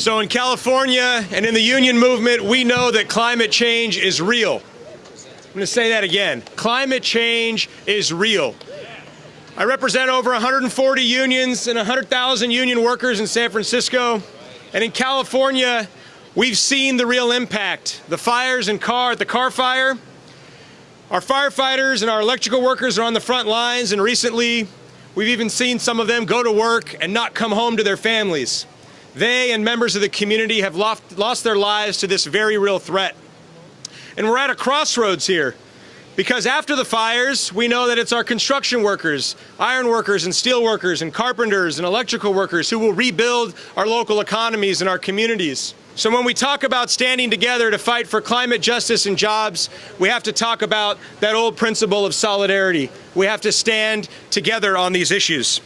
So in California and in the union movement, we know that climate change is real. I'm going to say that again. Climate change is real. I represent over 140 unions and 100,000 union workers in San Francisco. And in California, we've seen the real impact. The fires in Carr, the Carr fire. Our firefighters and our electrical workers are on the front lines, and recently we've even seen some of them go to work and not come home to their families. They and members of the community have lost, lost their lives to this very real threat. And we're at a crossroads here. Because after the fires, we know that it's our construction workers, iron workers and steel workers and carpenters and electrical workers who will rebuild our local economies and our communities. So when we talk about standing together to fight for climate justice and jobs, we have to talk about that old principle of solidarity. We have to stand together on these issues.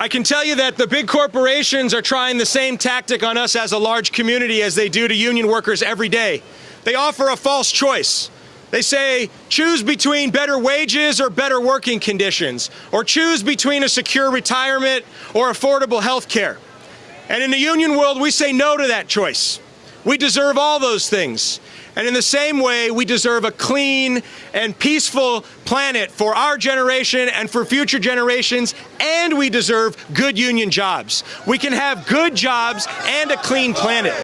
I can tell you that the big corporations are trying the same tactic on us as a large community as they do to union workers every day. They offer a false choice. They say, choose between better wages or better working conditions, or choose between a secure retirement or affordable health care. And in the union world, we say no to that choice. We deserve all those things. And in the same way, we deserve a clean and peaceful planet for our generation and for future generations, and we deserve good union jobs. We can have good jobs and a clean planet.